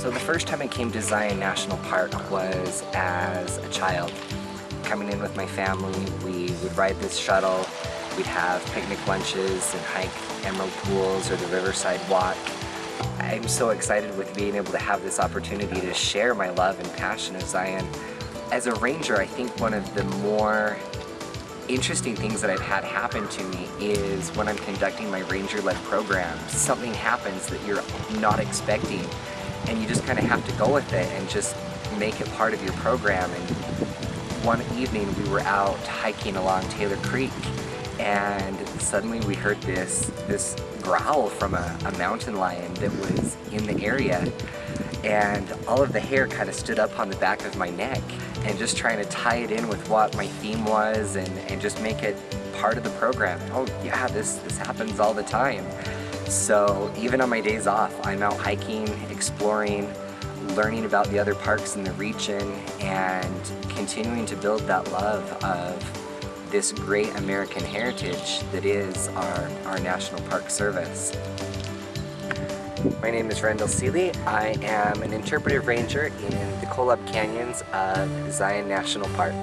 So the first time I came to Zion National Park was as a child. Coming in with my family, we would ride this shuttle, we'd have picnic lunches and hike Emerald Pools or the Riverside Walk. I'm so excited with being able to have this opportunity to share my love and passion of Zion. As a ranger, I think one of the more interesting things that I've had happen to me is when I'm conducting my ranger-led program, something happens that you're not expecting and you just kind of have to go with it and just make it part of your program. And one evening we were out hiking along Taylor Creek and suddenly we heard this, this growl from a, a mountain lion that was in the area and all of the hair kind of stood up on the back of my neck and just trying to tie it in with what my theme was and, and just make it part of the program. Oh yeah, this, this happens all the time. So even on my days off, I'm out hiking, exploring, learning about the other parks in the region and continuing to build that love of this great American heritage that is our, our National Park Service. My name is Randall Seeley. I am an interpretive ranger in the Kolob Canyons of Zion National Park.